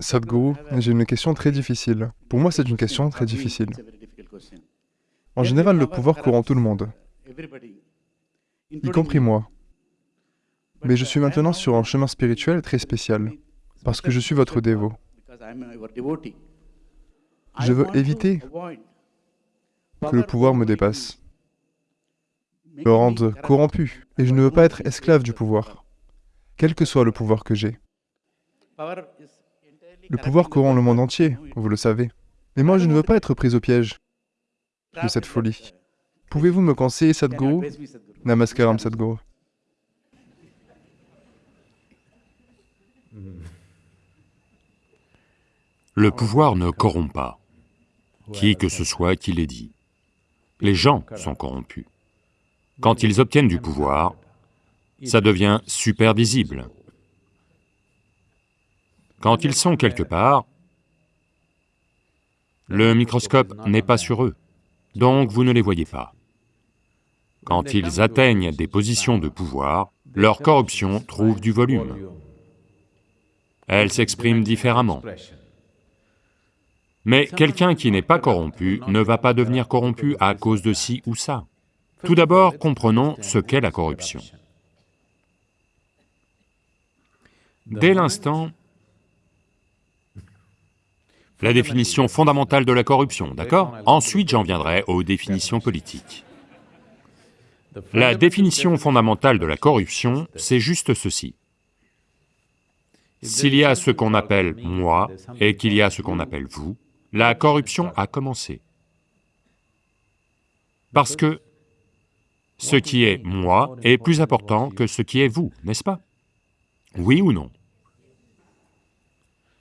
Sadhguru, j'ai une question très difficile. Pour moi, c'est une question très difficile. En général, le pouvoir courant tout le monde, y compris moi. Mais je suis maintenant sur un chemin spirituel très spécial, parce que je suis votre dévot. Je veux éviter que le pouvoir me dépasse, me rende corrompu, et je ne veux pas être esclave du pouvoir, quel que soit le pouvoir que j'ai. Le pouvoir corrompt le monde entier, vous le savez. Mais moi, je ne veux pas être pris au piège de cette folie. Pouvez-vous me conseiller, Sadhguru? Namaskaram, Sadhguru. Le pouvoir ne corrompt pas, qui que ce soit qui l'ait dit. Les gens sont corrompus. Quand ils obtiennent du pouvoir, ça devient super visible. Quand ils sont quelque part, le microscope n'est pas sur eux, donc vous ne les voyez pas. Quand ils atteignent des positions de pouvoir, leur corruption trouve du volume. Elle s'exprime différemment. Mais quelqu'un qui n'est pas corrompu ne va pas devenir corrompu à cause de ci ou ça. Tout d'abord, comprenons ce qu'est la corruption. Dès l'instant la définition fondamentale de la corruption, d'accord Ensuite, j'en viendrai aux définitions politiques. La définition fondamentale de la corruption, c'est juste ceci. S'il y a ce qu'on appelle moi et qu'il y a ce qu'on appelle vous, la corruption a commencé. Parce que ce qui est moi est plus important que ce qui est vous, n'est-ce pas Oui ou non?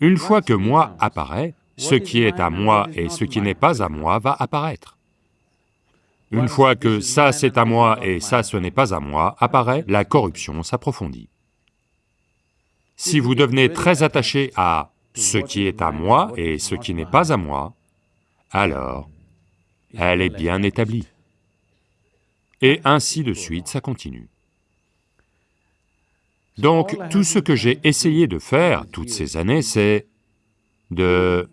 Une fois que moi apparaît, ce qui est à moi et ce qui n'est pas à moi va apparaître. Une fois que ça c'est à moi et ça ce n'est pas à moi apparaît, la corruption s'approfondit. Si vous devenez très attaché à ce qui est à moi et ce qui n'est pas à moi, alors elle est bien établie. Et ainsi de suite, ça continue. Donc, tout ce que j'ai essayé de faire toutes ces années, c'est de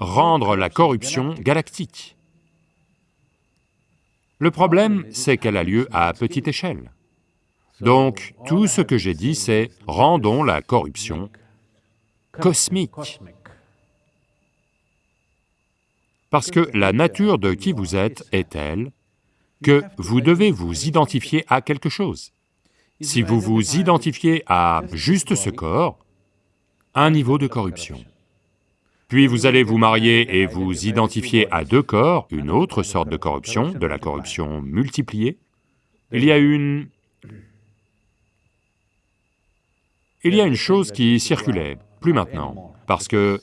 rendre la corruption galactique. Le problème, c'est qu'elle a lieu à petite échelle. Donc, tout ce que j'ai dit, c'est rendons la corruption cosmique. Parce que la nature de qui vous êtes est telle que vous devez vous identifier à quelque chose. Si vous vous identifiez à juste ce corps, un niveau de corruption. Puis vous allez vous marier et vous identifier à deux corps, une autre sorte de corruption, de la corruption multipliée. Il y a une... Il y a une chose qui circulait, plus maintenant, parce que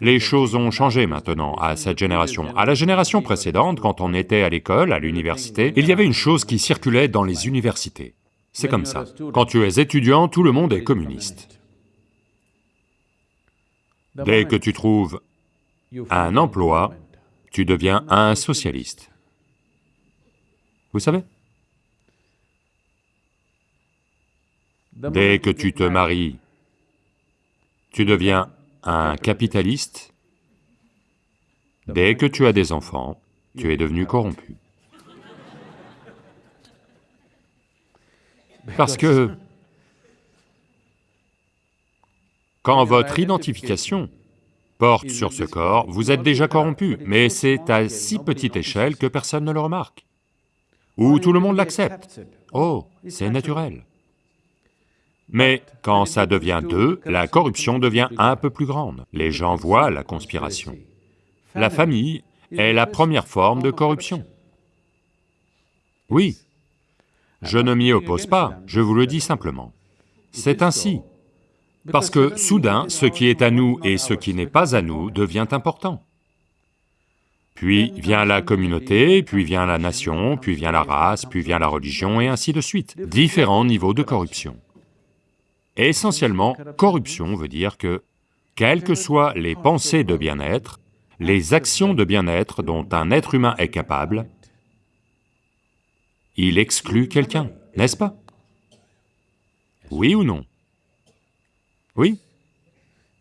les choses ont changé maintenant à cette génération. À la génération précédente, quand on était à l'école, à l'université, il y avait une chose qui circulait dans les universités. C'est comme ça. Quand tu es étudiant, tout le monde est communiste. Dès que tu trouves un emploi, tu deviens un socialiste. Vous savez? Dès que tu te maries, tu deviens un capitaliste. Dès que tu as des enfants, tu es devenu corrompu. Parce que Quand votre identification porte sur ce corps, vous êtes déjà corrompu, mais c'est à si petite échelle que personne ne le remarque. Ou tout le monde l'accepte. Oh, c'est naturel. Mais quand ça devient deux, la corruption devient un peu plus grande. Les gens voient la conspiration. La famille est la première forme de corruption. Oui, je ne m'y oppose pas, je vous le dis simplement. C'est ainsi. Parce que soudain, ce qui est à nous et ce qui n'est pas à nous devient important. Puis vient la communauté, puis vient la nation, puis vient la race, puis vient la religion, et ainsi de suite. Différents niveaux de corruption. Essentiellement, corruption veut dire que, quelles que soient les pensées de bien-être, les actions de bien-être dont un être humain est capable, il exclut quelqu'un, n'est-ce pas? Oui ou non? Oui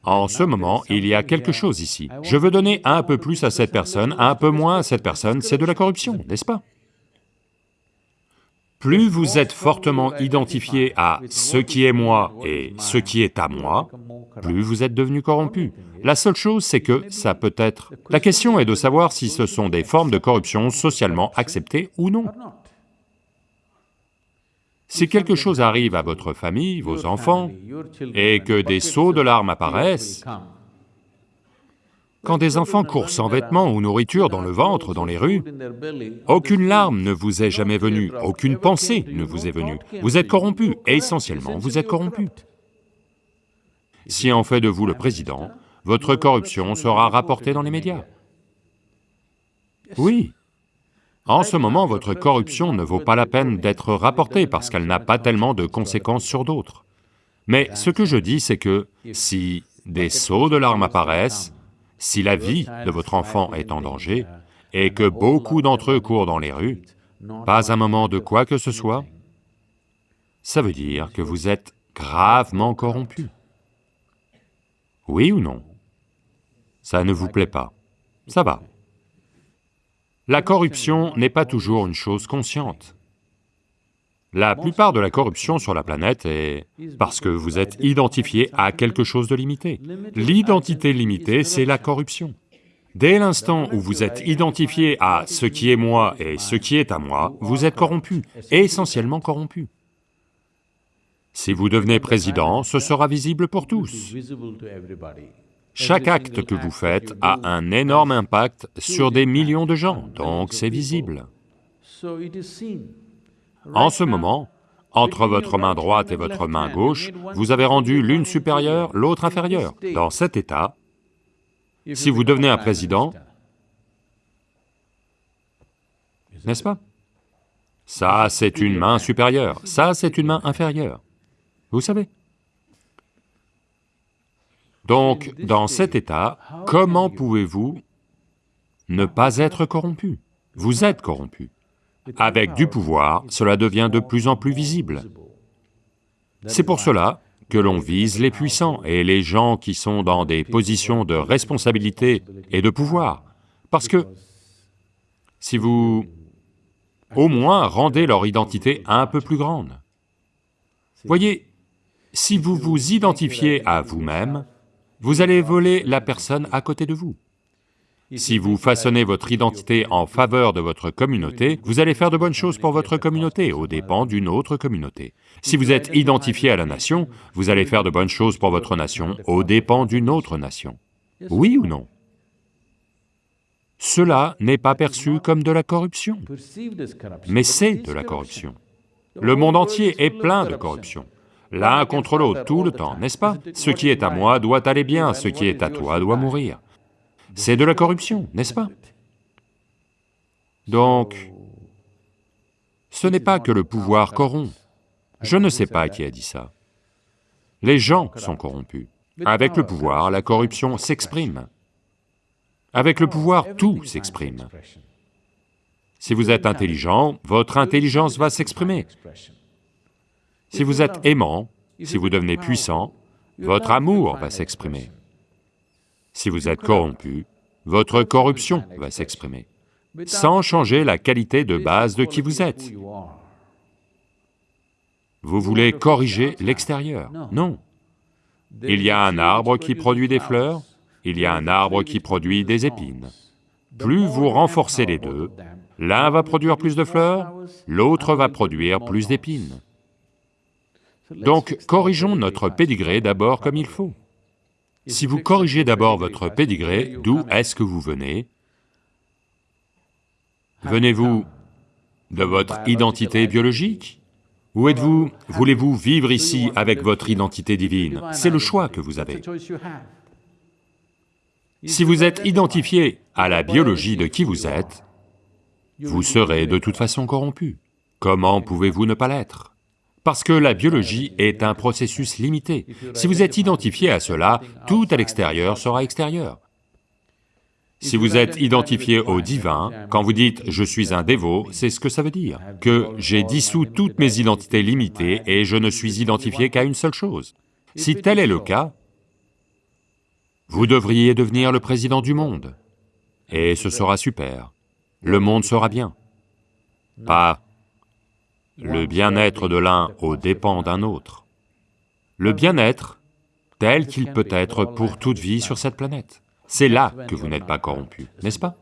En ce moment, il y a quelque chose ici. Je veux donner un peu plus à cette personne, un peu moins à cette personne, c'est de la corruption, n'est-ce pas Plus vous êtes fortement identifié à ce qui est moi et ce qui est à moi, plus vous êtes devenu corrompu. La seule chose, c'est que ça peut être... La question est de savoir si ce sont des formes de corruption socialement acceptées ou non. Si quelque chose arrive à votre famille, vos enfants, et que des sauts de larmes apparaissent, quand des enfants courent sans vêtements ou nourriture dans le ventre, dans les rues, aucune larme ne vous est jamais venue, aucune pensée ne vous est venue. Vous êtes corrompu, et essentiellement, vous êtes corrompu. Si on fait de vous le président, votre corruption sera rapportée dans les médias. Oui, en ce moment, votre corruption ne vaut pas la peine d'être rapportée parce qu'elle n'a pas tellement de conséquences sur d'autres. Mais ce que je dis, c'est que si des sauts de larmes apparaissent, si la vie de votre enfant est en danger, et que beaucoup d'entre eux courent dans les rues, pas un moment de quoi que ce soit, ça veut dire que vous êtes gravement corrompu. Oui ou non? Ça ne vous plaît pas, ça va. La corruption n'est pas toujours une chose consciente. La plupart de la corruption sur la planète est parce que vous êtes identifié à quelque chose de limité. L'identité limitée, c'est la corruption. Dès l'instant où vous êtes identifié à ce qui est moi et ce qui est à moi, vous êtes corrompu, essentiellement corrompu. Si vous devenez président, ce sera visible pour tous. Chaque acte que vous faites a un énorme impact sur des millions de gens, donc c'est visible. En ce moment, entre votre main droite et votre main gauche, vous avez rendu l'une supérieure, l'autre inférieure. Dans cet état, si vous devenez un président, n'est-ce pas? Ça, c'est une main supérieure, ça, c'est une main inférieure. Vous savez? Donc, dans cet état, comment pouvez-vous ne pas être corrompu? Vous êtes corrompu. Avec du pouvoir, cela devient de plus en plus visible. C'est pour cela que l'on vise les puissants et les gens qui sont dans des positions de responsabilité et de pouvoir, parce que si vous, au moins, rendez leur identité un peu plus grande. Voyez, si vous vous identifiez à vous-même, vous allez voler la personne à côté de vous. Si vous façonnez votre identité en faveur de votre communauté, vous allez faire de bonnes choses pour votre communauté, aux dépens d'une autre communauté. Si vous êtes identifié à la nation, vous allez faire de bonnes choses pour votre nation, aux dépens d'une autre nation. Oui ou non? Cela n'est pas perçu comme de la corruption, mais c'est de la corruption. Le monde entier est plein de corruption l'un contre l'autre tout le temps, n'est-ce pas? Ce qui est à moi doit aller bien, ce qui est à toi doit mourir. C'est de la corruption, n'est-ce pas? Donc, ce n'est pas que le pouvoir corrompt. Je ne sais pas qui a dit ça. Les gens sont corrompus. Avec le pouvoir, la corruption s'exprime. Avec le pouvoir, tout s'exprime. Si vous êtes intelligent, votre intelligence va s'exprimer. Si vous êtes aimant, si vous devenez puissant, votre amour va s'exprimer. Si vous êtes corrompu, votre corruption va s'exprimer, sans changer la qualité de base de qui vous êtes. Vous voulez corriger l'extérieur? Non. Il y a un arbre qui produit des fleurs, il y a un arbre qui produit des épines. Plus vous renforcez les deux, l'un va produire plus de fleurs, l'autre va produire plus d'épines. Donc, corrigeons notre pédigré d'abord comme il faut. Si vous corrigez d'abord votre pédigré, d'où est-ce que vous venez? Venez-vous de votre identité biologique? Ou êtes-vous, voulez-vous vivre ici avec votre identité divine? C'est le choix que vous avez. Si vous êtes identifié à la biologie de qui vous êtes, vous serez de toute façon corrompu. Comment pouvez-vous ne pas l'être? Parce que la biologie est un processus limité. Si vous êtes identifié à cela, tout à l'extérieur sera extérieur. Si vous êtes identifié au divin, quand vous dites « je suis un dévot », c'est ce que ça veut dire, que j'ai dissous toutes mes identités limitées et je ne suis identifié qu'à une seule chose. Si tel est le cas, Vous devriez devenir le président du monde, et ce sera super. Le monde sera bien. Pas le bien-être de l'un aux dépens d'un autre. Le bien-être tel qu'il peut être pour toute vie sur cette planète. C'est là que vous n'êtes pas corrompu, n'est-ce pas?